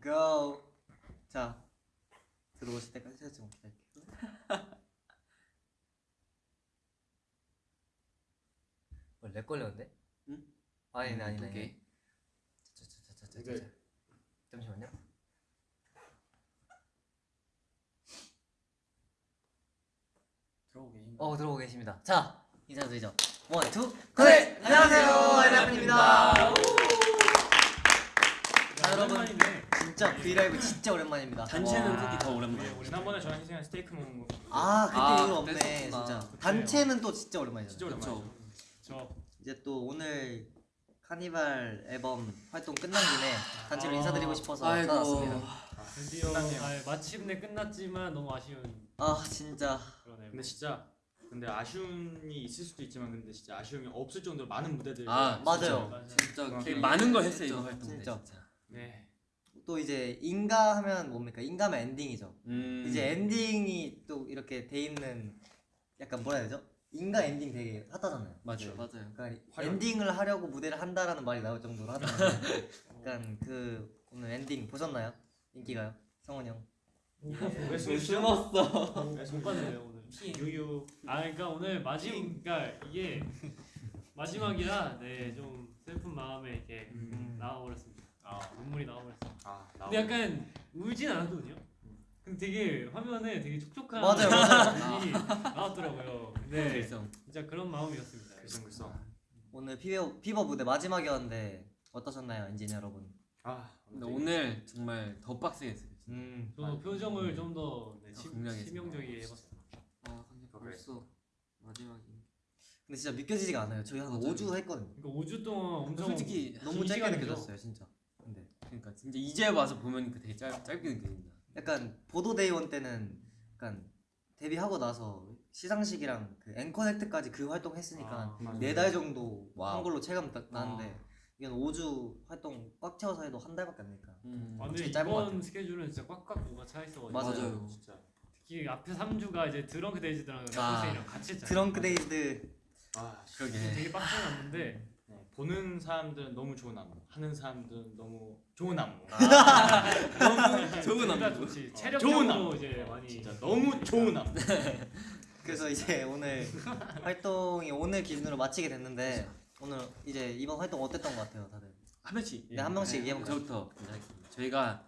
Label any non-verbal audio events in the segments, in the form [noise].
go. 자 들어오실 때까지 제가 좀 기다릴게요. 뭐 렉 걸렸는데? 응? 아니네 아니네. 두 아니네. 개. 자자 자 자 자 자. 잠시만요. 들어오게. 어 들어오고 계십니다. 자 인사드리죠. One two. 네, 안녕하세요 에라입니다. 자 여러분. 진짜 브이라이브 진짜 오랜만입니다. 단체는 와. 특히 더 오랜만에. 네, 지난번에 저랑 희승이랑 스테이크 먹은 거 아 그때 아, 이후로 없네 그랬었구나. 진짜. 그때요. 단체는 또 진짜 오랜만이잖아. 진짜 오랜만이죠. 저 이제 또 오늘 카니발 앨범 활동 끝난 김에 단체로 아. 인사드리고 싶어서 아이고. 찾아왔습니다. 드디어 끝났네요. 아, 마침내 끝났지만 너무 아쉬운 아 진짜 그러네요. 근데 진짜 근데 아쉬움이 있을 수도 있지만 근데 진짜 아쉬움이 없을 정도로 많은 무대들. 아, 맞아요. 맞아요. 진짜 많은 걸 했어요 진짜. 이거 활동 때. 진짜. 네. 또 이제 인가 하면 뭡니까? 인가면 엔딩이죠. 음. 이제 엔딩이 또 이렇게 돼 있는 약간 뭐라 해야 되죠? 인가 엔딩 되게 핫하잖아요. 맞아요. 맞아요. 그러니까 화려하게. 엔딩을 하려고 무대를 한다라는 말이 나올 정도로 하던데 [laughs] 약간 그 오늘 엔딩 보셨나요? 인기가요? 성훈이 형. 왜 숨었어? 못 봤는데요 오늘. 유유. 아 그러니까 오늘 마지막 그러니까 이게 마지막이라 네 좀 슬픈 마음에 이렇게 음. 나와버렸습니다. 아 눈물이 나와버렸어. 아 근데 약간 울진 않았거든요. 근데 되게 화면에 되게 촉촉한 맞아요, 맞아요. 눈이 나왔더라고요. 근데 그래서 진짜 그런 마음이었습니다. 글썽글썽. 오늘 피버, 피버 무대 마지막이었는데 어떠셨나요, 엔진 여러분? 아 근데 오늘 정말 더 빡세게 했어요. 음. 저도 표정을 좀더 네, 치- 치명적이게 해봤어요. 아 근데 벌써 마지막이. 근데 진짜 믿겨지지가 않아요. 저희 한 맞아요. 5주 했거든요. 그러니까 5주 동안 엄청 솔직히 너무 긴 짧게. 느껴졌어요, 진짜. 그러니까 진짜 이제 와서 보면 되게 짧, 짧게 느껴진다. 약간 Border: Day One 때는 약간 데뷔하고 나서 시상식이랑 그 EN-CONNECT까지 그 활동 했으니까 아, 맞아요. 네달 정도 wow. 한 걸로 체감 딱 나는데 이건 5주 활동 꽉 채워서 해도 한 달밖에 안 되니까 음. 아, 근데 짧은 것 이번. 스케줄은 진짜 꽉꽉 뭐가 차 있어가지고 맞아요. 진짜. 특히 앞에 3주가 이제 Drunk-Dazed랑 아. 같이 했잖아요. Drunk Dazed 아 그러게. 되게 빡세 났는데 네, 보는 사람들은 너무 좋은 안무, 하는 사람들은 너무 좋은 안무. 너무 좋은 안무. 좋지. 어, 체력적으로 좋은. 이제 많이 진짜 너무 좋은 안무. 그래서 이제 오늘 활동이 오늘 기준으로 마치게 됐는데 오늘 이제 이번 활동 어땠던 것 같아요, 다들? 한 명씩. 네, 한 명씩 얘기해볼까요? 저부터. 저희가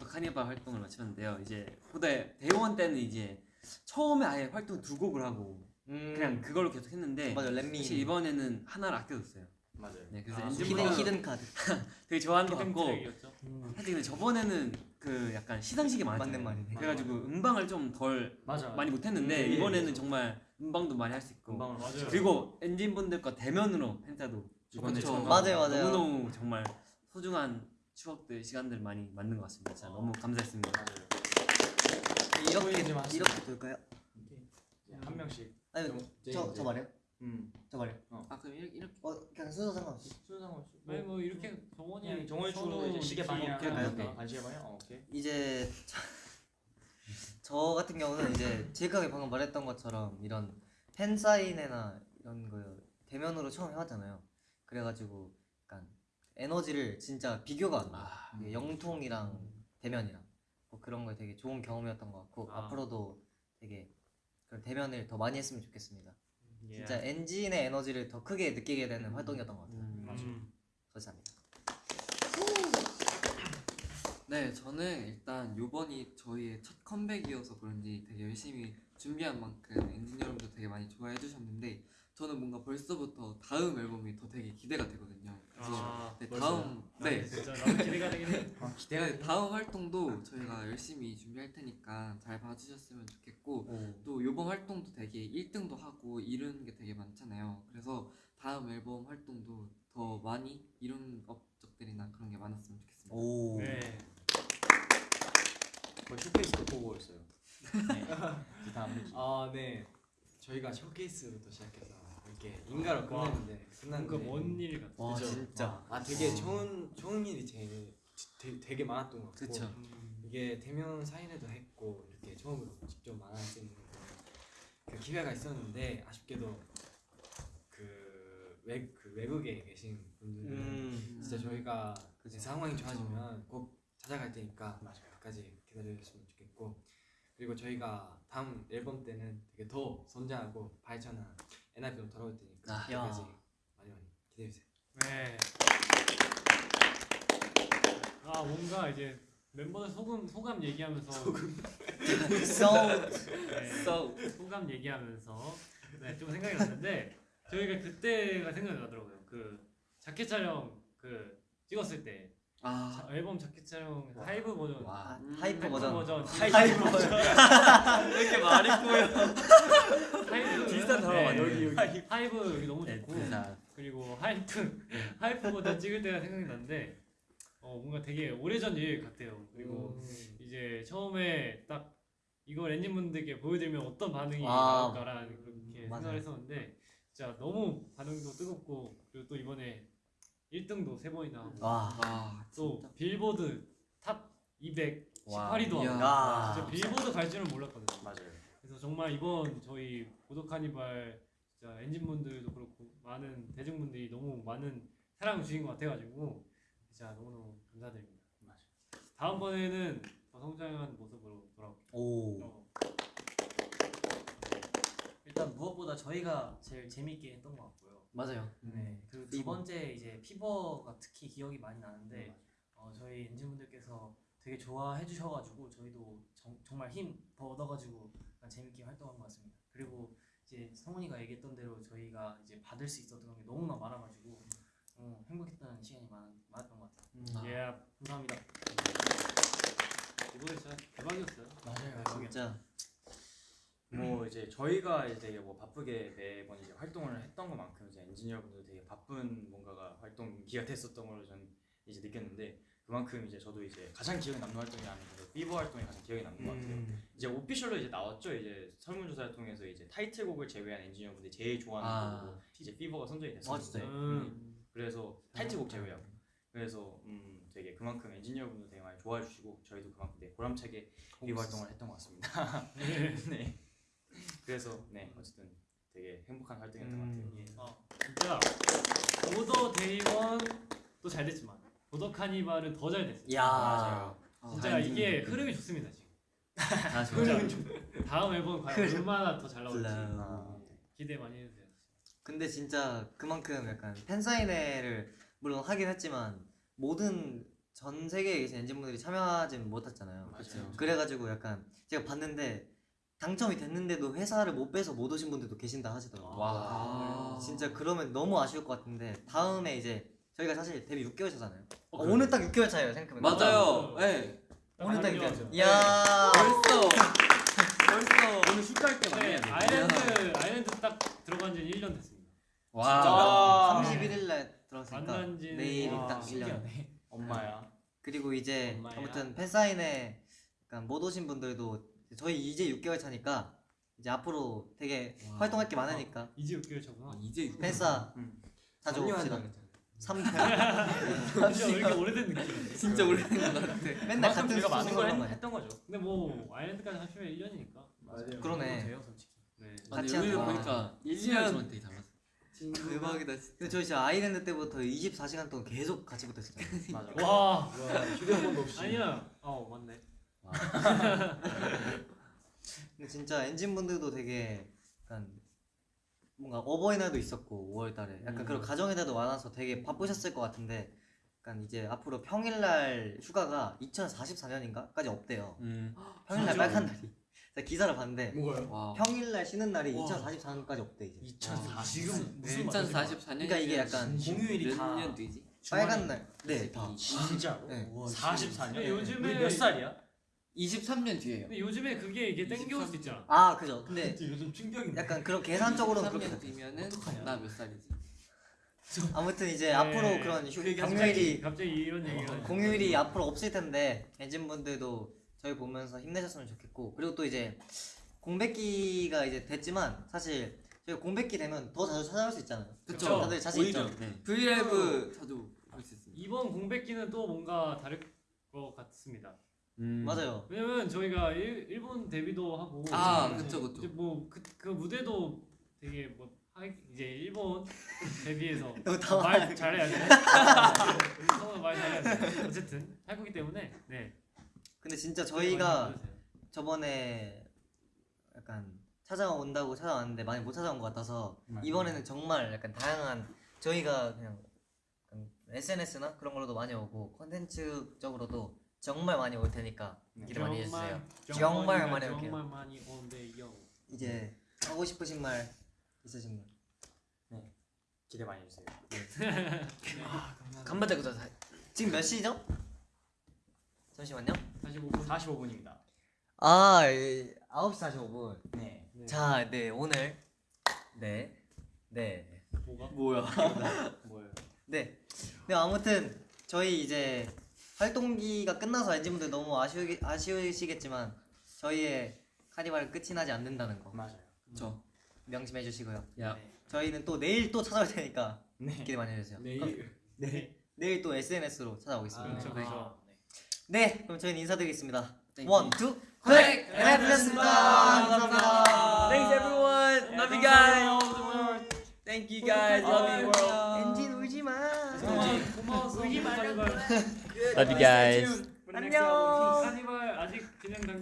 카니발 활동을 마쳤는데요. 이제 Border Day One 때는 이제 처음에 아예 활동 두 곡을 하고 음, 그냥 그걸로 계속 했는데 맞아 Let Me 사실 이번에는 하나를 아껴뒀어요. 맞아요. 네, 그래서 아, hidden hidden card [laughs] 되게 좋아하는 것 같고 트랙이었죠. 사실 근데 저번에는 그 약간 시상식이 많았잖아요. 맞는 말이네. 그래가지고 음방을 좀 덜. 많이 못했는데 음, 이번에는 맞아. 정말 음방도 많이 할 수 있고 음방으로 맞아요. 그리고 엔진 분들과 대면으로 팬사도 이번에. 정말 맞아요, 맞아요. 너무너무 정말 소중한 추억들 시간들 많이 만든 것 같습니다. 진짜 너무 감사했습니다. 맞아요. 이렇게. 이렇게 돌까요? 한 명씩. 아니 좀 저, 저 말이요? 음. 저 말이요? 아 그럼 이렇게, 이렇게 어 그냥 순서 상관없이 순상 없이. 아니 뭐 이렇게 정원이 그냥 정원이 선우, 주로 이제 시계. 이렇게 할까요? 아 시계 방향. 어, 오케이. 이제 저, [laughs] 저 같은 경우는 이제 제가 방금 말했던 것처럼 이런 팬 사인회나 이런 거 대면으로 처음 해봤잖아요. 그래가지고 약간 에너지를 진짜 비교가 안 나. 아, 요 영통이랑 대면이랑 뭐 그런 거 되게 좋은 경험이었던 것 같고 아. 앞으로도 되게 그런 대면을 더 많이 했으면 좋겠습니다. 예. 진짜 엔진의 에너지를 더 크게 느끼게 되는 활동이었던 것 같아요. 음. 음. 감사합니다. 네, 저는 일단 요번이 저희의 첫 컴백이어서 그런지 되게 열심히 준비한 만큼 엔진 여러분도 되게 많이 좋아해 주셨는데 저는 뭔가 벌써부터 다음 앨범이 더 되게 기대가 되거든요. 그래서 아, 네, 벌써요? 다음 네, 진짜 기대가 되긴 해. [laughs] 아, 기대가 네, 다음 활동도 저희가 열심히 준비할 테니까 잘 봐주셨으면 좋겠고 또 요번 활동도 되게 1등도 하고 이루는 게 되게 많잖아요. 그래서 다음 앨범 활동도 더 많이 이룬 업적들이나 그런 게 많았으면 좋겠습니다. 오. 네. 거의 쇼케이스도 보고 있어요. [laughs] 네. 다음 아, 네. 저희가 쇼케이스부터 시작해서 이렇게 인가로 끝났는데 뭔가 먼일 같아. 와 그죠? 진짜. 아, 되게 좋은 좋은 일이 제일 되게, 되게 많았던 것 같고 그쵸. 음. 이게 대면 사인회도 했고 이렇게 처음으로 직접 만날 수 있는 그 기회가 있었는데 아쉽게도 그, 외, 그 외국에 계신 분들은 음. 진짜 저희가 그죠. 이제 상황이 좋아지면 꼭 찾아갈 테니까 끝까지 기다려주셨으면 좋겠고 그리고 저희가 다음 앨범 때는 되게 더 성장하고 발전한 NIP로 돌아올 테니까 아, 그때까지 야. 많이 많이 기대해주세요. 네. 아 뭔가 이제 멤버들 소금 소감 얘기하면서 소금 So 네, 소감 얘기하면서 네, 좀 생각이 났는데 저희가 그때가 생각이 나더라고요. 그 자켓 촬영 그 찍었을 때 아. 자- 앨범 자켓 촬영 하이브 버전. 와 hype 버전. 버전. hype 버전. [laughs] 이렇게 말이 꼬여? 하이브. 비슷한 단어가 네, 여기 여기. 하이브. 여기 너무 좋고. 자 그리고 hype. hype 버전 찍을 때가 생각이 났는데 어 뭔가 되게 오래전 일 같아요. 그리고 음. 이제 처음에 딱 이걸 엔진분들께 보여드리면 어떤 반응이 아, 나올까라는 그렇게 맞아요. 생각을 했었는데 진짜 너무 반응도 뜨겁고 그리고 또 이번에 1등도 세 번이나 하고 와. 와, 또 빌보드 top 200 18위도 와, 하고 이야. 야. 진짜 빌보드 갈 줄은 몰랐거든요. 맞아요. 그래서 정말 이번 저희 Border Carnival 진짜 엔진분들도 그렇고 많은 대중분들이 너무 많은 사랑 주신 것 같아가지고 진짜 너무너무 감사드립니다. 맞아요. 다음번에는 더 성장한 모습으로 돌아올게요. 오. 어, 무엇보다 저희가 제일 재밌게 했던 것 같고요. 맞아요. 네. 그리고 두. 번째 이제 피버가 특히 기억이 많이 나는데 어, 저희 엔진분들께서 되게 좋아해 주셔가지고 저희도 정, 정말 힘 더 얻어가지고 재밌게 활동한 것 같습니다. 그리고 이제 성훈이가 얘기했던 대로 저희가 이제 받을 수 있었던 게 너무나 많아가지고 어, 행복했던 시간이 많, 많았던 것 같아요. 예, 감사합니다. 이번에 진짜 대박이었어요. 맞아요. 진짜. 뭐 이제 저희가 이제 되게 뭐 바쁘게 매번 이제 활동을 했던 것만큼 이제 엔지니어분들 되게 바쁜 뭔가가 활동기가 됐었던 걸로 저는 이제 느꼈는데 그만큼 이제 저도 이제 가장 기억에 남는 활동이 아니고 삐버 활동이 가장 기억에 남는 것 같아요. 이제 오피셜로 이제 나왔죠. 이제 설문조사를 통해서 이제 타이틀곡을 제외한 엔지니어분들이 제일 좋아하는 아. 곡으로 이제 삐버가 선정이 아, 됐었는데 진짜요? 음. 그래서 타이틀곡 제외하고 그래서 음 되게 그만큼 엔지니어분들 되게 많이 좋아해 주시고 저희도 그만큼 되게 보람차게 Fever 활동을 했던 것 같습니다. [laughs] 네. 그래서 네 어쨌든 되게 행복한 활동이었던 것 같아요. 예. 어, 진짜 Border Day One도 잘 됐지만 Border Carnival은 더 잘 됐어요. 야. 맞아요. 진짜 이게 흐름이 좋습니다 지금. 다 진짜 다음 앨범 과연 얼마나 더 잘 나올지 플라우. 기대 많이 해주세요. 근데 진짜 그만큼 약간 팬사인회를 물론 하긴 했지만 모든 전 세계에 계신 엔진분들이 참여하진 못했잖아요. 맞아요. 그래가지고 약간 제가 봤는데 당첨이 됐는데도 회사를 못 빼서 못 오신 분들도 계신다 하시더라고요. 와. 아. 진짜 그러면 너무 아쉬울 것 같은데 다음에 이제 저희가 사실 데뷔 6개월 차잖아요. 어, 어, 오늘 딱 6개월 차예요 생각해보면. 맞아요. 네. 오늘 딱 아니요. 6개월 차. 이야. 벌써 벌써 오늘 슈트할 때 많이 네. 아일랜드 아일랜드 딱 들어간 지 1년 됐습니다. 와. 31일 날 들어갔으니까 만난 지는- 내일이 와, 딱 1년. 엄마야. 그리고 이제 엄마야. 아무튼 팬사인회 못 오신 분들도 저희 이제 6개월 차니까 이제 앞으로 되게 와. 활동할 게 많으니까 이제 6개월 차구나. 아, 이제 육- 팬싸 음. 자주 삼년 옵시다. 한다고 3개월 진짜 왜 이렇게 오래된 느낌? 진짜 오래된 것 같아. 맨날 같은 저희가 많은 걸 했, 했던 거죠. 근데 뭐 아일랜드까지 하시면 1년이니까. 맞아요. 그러네. 돼요 솔직히. 네. 같이 여기 하자. 보니까 1년처럼 되게 달랐어. 대박이다 진짜. 근데 저희 진짜 아이랜드 때부터 24시간 동안 계속 같이 붙었어요. 맞아. [laughs] 와 휴대폰도 없이. 아니야. 어 맞네. 근데 진짜 엔진 분들도 되게 약간 뭔가 어버이날도 있었고 5월달에 약간 그런 가정의 달도 많아서 되게 바쁘셨을 것 같은데 약간 이제 앞으로 평일날 휴가가 2044년인가까지 없대요. 음. 평일날 진짜? 빨간 날이. 제가 기사를 봤는데 뭐가요? 와. 평일날 쉬는 날이 와. 2044년까지 없대 이제. 2004 지금 무슨 2044년. 그러니까 이게 약간 공휴일이 다몇 년도이지? 빨간 날. 네, 다. 진짜로? 네. 44년? 근데 요즘에- 몇 살이야? 23년 뒤에요. 근데 요즘에 그게 이게 땡겨올 수 있잖아. 아, 그죠. 근데 요즘 충격인데. 약간 그런 계산적으로는 그렇게 23년 됐어요. 뒤면은 나 몇 살이지? 아무튼 이제 네. 앞으로 그런 휴, 갑자기 경유일이 갑자기 이런 얘기가 공휴일이 앞으로 없을 텐데 엔진 분들도 저희 보면서 힘내셨으면 좋겠고 그리고 또 이제 공백기가 이제 됐지만 사실 저희 공백기 되면 더 자주 찾아올 수 있잖아요. 그쵸. 다들 자신. 있죠. 네. 브이라이브 자주 볼수 있습니다. 이번 공백기는 또 뭔가 다를 것 같습니다. 음. 맞아요. 왜냐면 저희가 일, 일본 데뷔도 하고 아, 그쵸, 그쵸. 이제 뭐그 그 무대도 되게 뭐 하- 이제 일본 [laughs] 데뷔해서. [laughs] 말 잘해야 돼. 성우 [laughs] 말 잘해야 돼. 어쨌든 할 거기 때문에 네. 근데 진짜 저희가 들어주세요. 저번에 약간 찾아온다고 찾아왔는데 많이 못 찾아온 것 같아서 맞아요. 이번에는 정말 약간 다양한 저희가 그냥 SNS나 그런 걸로도 많이 오고 컨텐츠적으로도 정말 많이 올 테니까 네. 기대 많이 해주세요. 정말 정말 많이 올게요. 정말 많이 온대요. 이제 하고 싶으신 말 있으신 분? 기대 많이 해주세요. [laughs] 간만에 그다 지금 몇 시죠? 잠시만요. 45분. 45분입니다. 아, 9시 45분. 네. 네. 자, 네, 오늘 네. 네. 뭐가? 뭐야? 뭐예요? [laughs] 네. 네, 아무튼 저희 이제 활동기가 끝나서 엔진분들 너무 아쉬우, 아쉬우시겠지만 저희의 카니발 끝이 나지 않는다는 거 맞아요. 저 명심해 주시고요. 야. 저희는 또 내일 또 찾아올 테니까 네. 기대 많이 해주세요. 내일. 네. 내일 또 SNS로 찾아오겠습니다. 그렇죠, 네. 그렇죠. 네, 그럼 저희는 인사드리겠습니다. one, two, 회! 엔하이픈이었습니다. 감사합니다. Thanks everyone. Love you guys. Thank you guys. Love you world. 엔진 울지 마. 고마웠어. 울지 말라고. Love you guys. 안녕. 카니발 아직 진행 단계.